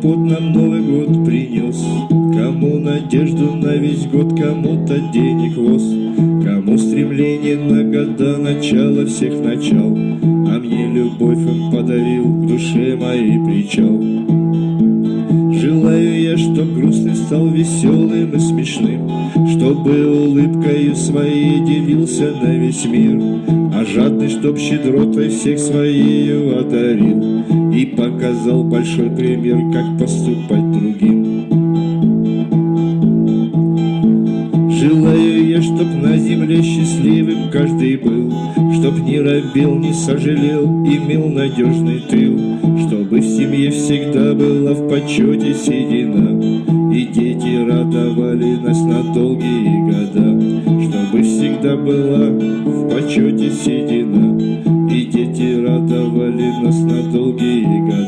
хлопот нам Новый год принес. Кому надежду на весь год, кому-то денег воз. Кому стремление на года, начало всех начал. А мне любовь он подарил к душе моей причал. Желаю я, чтоб грустный стал веселым и смешным. Чтобы улыбкою своей делился на весь мир. А жадный, чтоб щедротой всех своею одарил И показал большой пример, как поступать другим. Желаю я, чтоб на земле счастливым каждый был Чтоб не робел, не сожалел, имел надежный тыл Чтобы в семье всегда была в почете седина И дети радовали нас на долгие года Чтобы всегда была в почете седина И дети радовали нас на долгие года